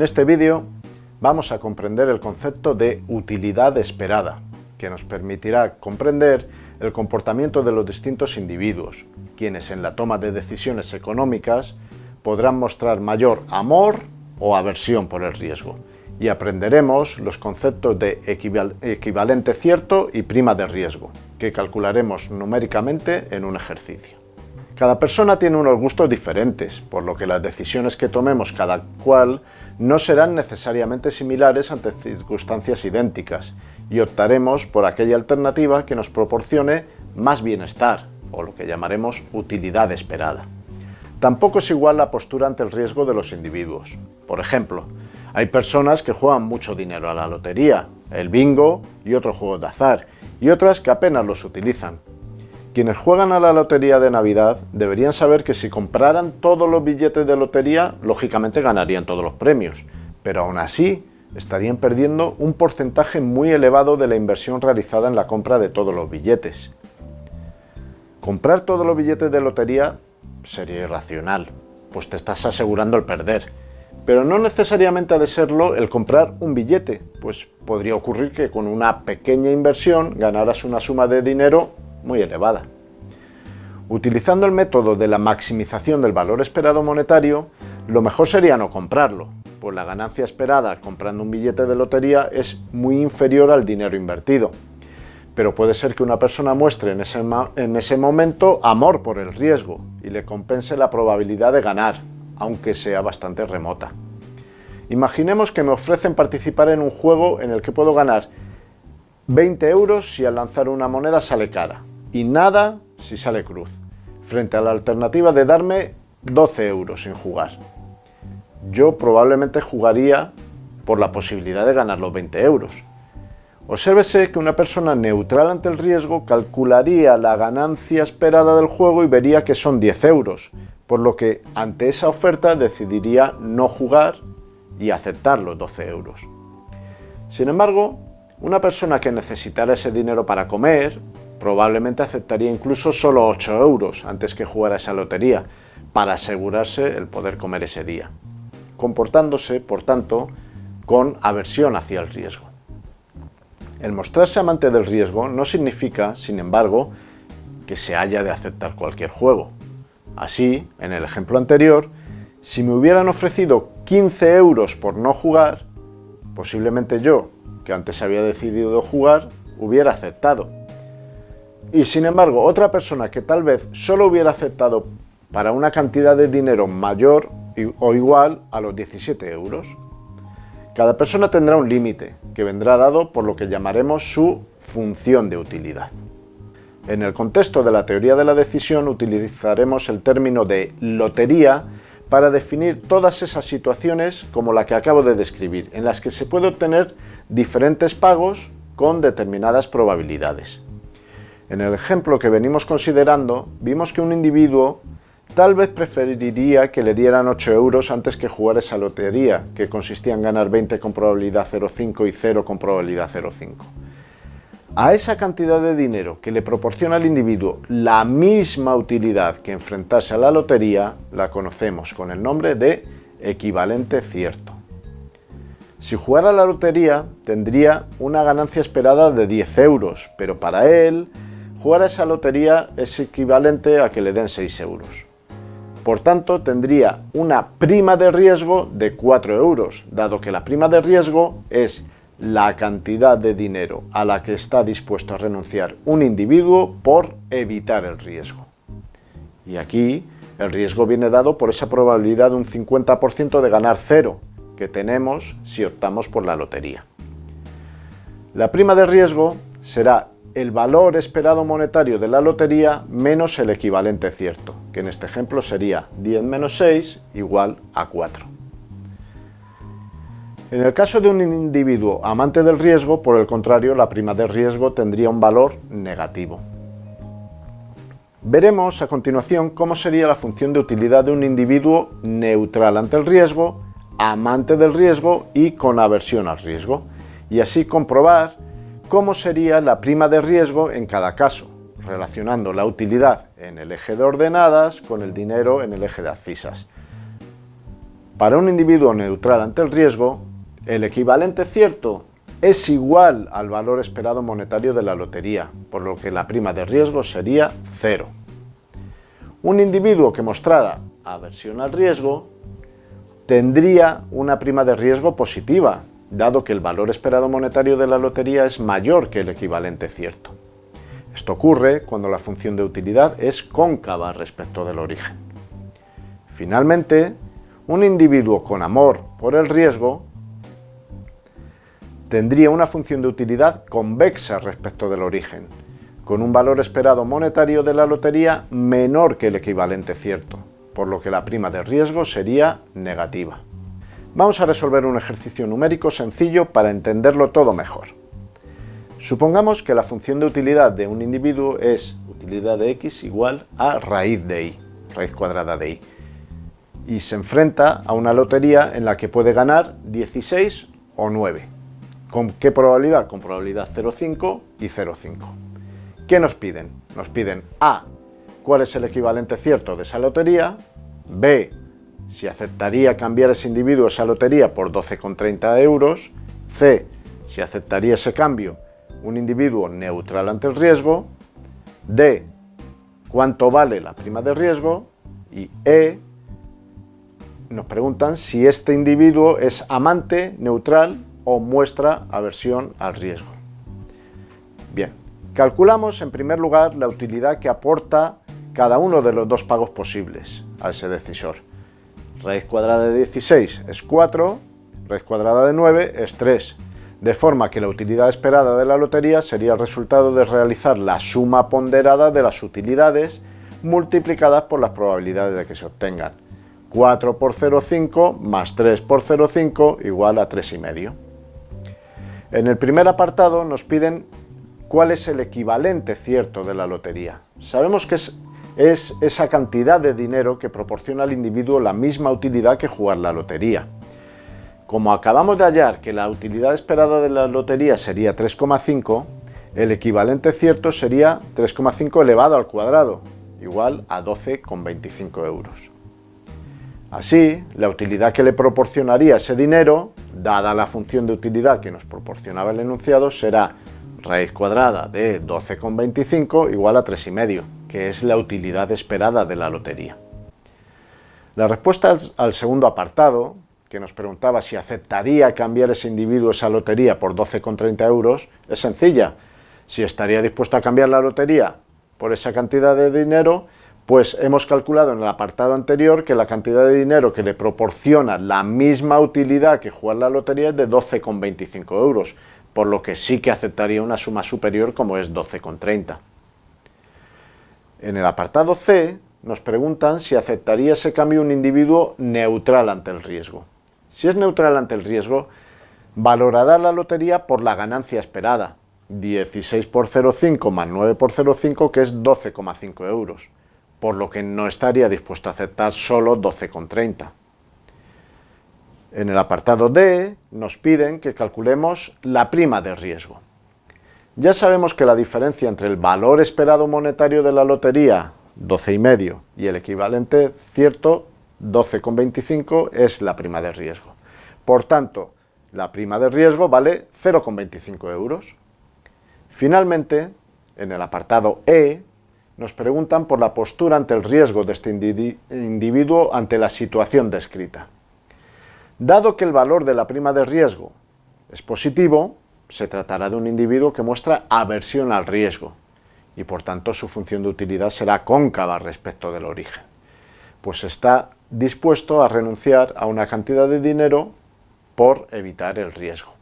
En este vídeo vamos a comprender el concepto de utilidad esperada, que nos permitirá comprender el comportamiento de los distintos individuos, quienes en la toma de decisiones económicas podrán mostrar mayor amor o aversión por el riesgo, y aprenderemos los conceptos de equivalente cierto y prima de riesgo, que calcularemos numéricamente en un ejercicio. Cada persona tiene unos gustos diferentes, por lo que las decisiones que tomemos cada cual no serán necesariamente similares ante circunstancias idénticas y optaremos por aquella alternativa que nos proporcione más bienestar, o lo que llamaremos utilidad esperada. Tampoco es igual la postura ante el riesgo de los individuos. Por ejemplo, hay personas que juegan mucho dinero a la lotería, el bingo y otros juegos de azar, y otras que apenas los utilizan, quienes juegan a la lotería de Navidad deberían saber que si compraran todos los billetes de lotería, lógicamente ganarían todos los premios, pero aún así estarían perdiendo un porcentaje muy elevado de la inversión realizada en la compra de todos los billetes. Comprar todos los billetes de lotería sería irracional, pues te estás asegurando el perder. Pero no necesariamente ha de serlo el comprar un billete, pues podría ocurrir que con una pequeña inversión ganaras una suma de dinero muy elevada. Utilizando el método de la maximización del valor esperado monetario, lo mejor sería no comprarlo, pues la ganancia esperada comprando un billete de lotería es muy inferior al dinero invertido. Pero puede ser que una persona muestre en ese, en ese momento amor por el riesgo y le compense la probabilidad de ganar, aunque sea bastante remota. Imaginemos que me ofrecen participar en un juego en el que puedo ganar 20 euros si al lanzar una moneda sale cara, y nada si sale cruz, frente a la alternativa de darme 12 euros sin jugar. Yo probablemente jugaría por la posibilidad de ganar los 20 euros. Obsérvese que una persona neutral ante el riesgo calcularía la ganancia esperada del juego y vería que son 10 euros, por lo que ante esa oferta decidiría no jugar y aceptar los 12 euros. Sin embargo, una persona que necesitara ese dinero para comer, probablemente aceptaría incluso solo 8 euros antes que jugar a esa lotería, para asegurarse el poder comer ese día, comportándose, por tanto, con aversión hacia el riesgo. El mostrarse amante del riesgo no significa, sin embargo, que se haya de aceptar cualquier juego. Así, en el ejemplo anterior, si me hubieran ofrecido 15 euros por no jugar, posiblemente yo, que antes había decidido jugar, hubiera aceptado, y sin embargo, otra persona que tal vez solo hubiera aceptado para una cantidad de dinero mayor o igual a los 17 euros. Cada persona tendrá un límite, que vendrá dado por lo que llamaremos su función de utilidad. En el contexto de la teoría de la decisión utilizaremos el término de lotería para definir todas esas situaciones como la que acabo de describir, en las que se puede obtener diferentes pagos con determinadas probabilidades. En el ejemplo que venimos considerando, vimos que un individuo tal vez preferiría que le dieran 8 euros antes que jugar esa lotería, que consistía en ganar 20 con probabilidad 0,5 y 0 con probabilidad 0,5. A esa cantidad de dinero que le proporciona al individuo la misma utilidad que enfrentarse a la lotería, la conocemos con el nombre de equivalente cierto. Si jugara la lotería, tendría una ganancia esperada de 10 euros, pero para él Jugar a esa lotería es equivalente a que le den 6 euros. Por tanto, tendría una prima de riesgo de 4 euros, dado que la prima de riesgo es la cantidad de dinero a la que está dispuesto a renunciar un individuo por evitar el riesgo. Y aquí el riesgo viene dado por esa probabilidad de un 50% de ganar cero que tenemos si optamos por la lotería. La prima de riesgo será el valor esperado monetario de la lotería menos el equivalente cierto, que en este ejemplo sería 10 menos 6 igual a 4. En el caso de un individuo amante del riesgo, por el contrario, la prima de riesgo tendría un valor negativo. Veremos a continuación cómo sería la función de utilidad de un individuo neutral ante el riesgo, amante del riesgo y con aversión al riesgo, y así comprobar cómo sería la prima de riesgo en cada caso, relacionando la utilidad en el eje de ordenadas con el dinero en el eje de abscisas. Para un individuo neutral ante el riesgo, el equivalente cierto es igual al valor esperado monetario de la lotería, por lo que la prima de riesgo sería cero. Un individuo que mostrara aversión al riesgo tendría una prima de riesgo positiva, dado que el valor esperado monetario de la lotería es mayor que el equivalente cierto. Esto ocurre cuando la función de utilidad es cóncava respecto del origen. Finalmente, un individuo con amor por el riesgo tendría una función de utilidad convexa respecto del origen, con un valor esperado monetario de la lotería menor que el equivalente cierto, por lo que la prima de riesgo sería negativa. Vamos a resolver un ejercicio numérico sencillo para entenderlo todo mejor. Supongamos que la función de utilidad de un individuo es utilidad de x igual a raíz de y, raíz cuadrada de y, y se enfrenta a una lotería en la que puede ganar 16 o 9. ¿Con qué probabilidad? Con probabilidad 0,5 y 0,5. ¿Qué nos piden? Nos piden A, cuál es el equivalente cierto de esa lotería, B, si aceptaría cambiar ese individuo esa lotería por 12,30 euros, C, si aceptaría ese cambio un individuo neutral ante el riesgo, D, cuánto vale la prima de riesgo y E, nos preguntan si este individuo es amante, neutral o muestra aversión al riesgo. Bien, calculamos en primer lugar la utilidad que aporta cada uno de los dos pagos posibles a ese decisor. Raíz cuadrada de 16 es 4, raíz cuadrada de 9 es 3, de forma que la utilidad esperada de la lotería sería el resultado de realizar la suma ponderada de las utilidades multiplicadas por las probabilidades de que se obtengan. 4 por 0,5 más 3 por 0,5 igual a 3,5. En el primer apartado nos piden cuál es el equivalente cierto de la lotería. Sabemos que es, es esa cantidad de dinero que proporciona al individuo la misma utilidad que jugar la lotería. Como acabamos de hallar que la utilidad esperada de la lotería sería 3,5, el equivalente cierto sería 3,5 elevado al cuadrado, igual a 12,25 euros. Así, la utilidad que le proporcionaría ese dinero, dada la función de utilidad que nos proporcionaba el enunciado, será raíz cuadrada de 12,25 igual a 3,5, que es la utilidad esperada de la lotería. La respuesta al segundo apartado, que nos preguntaba si aceptaría cambiar ese individuo esa lotería por 12,30 euros, es sencilla. Si estaría dispuesto a cambiar la lotería por esa cantidad de dinero, pues hemos calculado en el apartado anterior que la cantidad de dinero que le proporciona la misma utilidad que jugar la lotería es de 12,25 euros, por lo que sí que aceptaría una suma superior como es 12,30. En el apartado C nos preguntan si aceptaría ese cambio un individuo neutral ante el riesgo. Si es neutral ante el riesgo, valorará la lotería por la ganancia esperada, 16 por 0,5 más 9 por 0,5 que es 12,5 euros, por lo que no estaría dispuesto a aceptar solo 12,30. En el apartado D nos piden que calculemos la prima de riesgo. Ya sabemos que la diferencia entre el valor esperado monetario de la lotería, 12,5, y el equivalente cierto, 12,25 es la prima de riesgo. Por tanto, la prima de riesgo vale 0,25 euros. Finalmente, en el apartado E, nos preguntan por la postura ante el riesgo de este individuo ante la situación descrita. Dado que el valor de la prima de riesgo es positivo, se tratará de un individuo que muestra aversión al riesgo y por tanto su función de utilidad será cóncava respecto del origen, pues está dispuesto a renunciar a una cantidad de dinero por evitar el riesgo.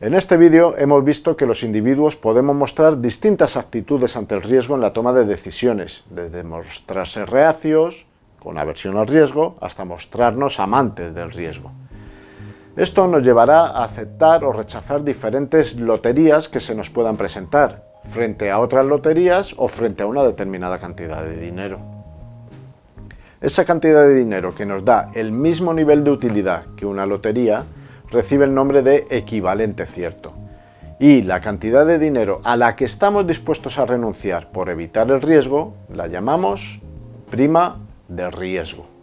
En este vídeo hemos visto que los individuos podemos mostrar distintas actitudes ante el riesgo en la toma de decisiones, desde mostrarse reacios, con aversión al riesgo, hasta mostrarnos amantes del riesgo. Esto nos llevará a aceptar o rechazar diferentes loterías que se nos puedan presentar, frente a otras loterías o frente a una determinada cantidad de dinero. Esa cantidad de dinero que nos da el mismo nivel de utilidad que una lotería recibe el nombre de equivalente cierto. Y la cantidad de dinero a la que estamos dispuestos a renunciar por evitar el riesgo la llamamos prima de riesgo.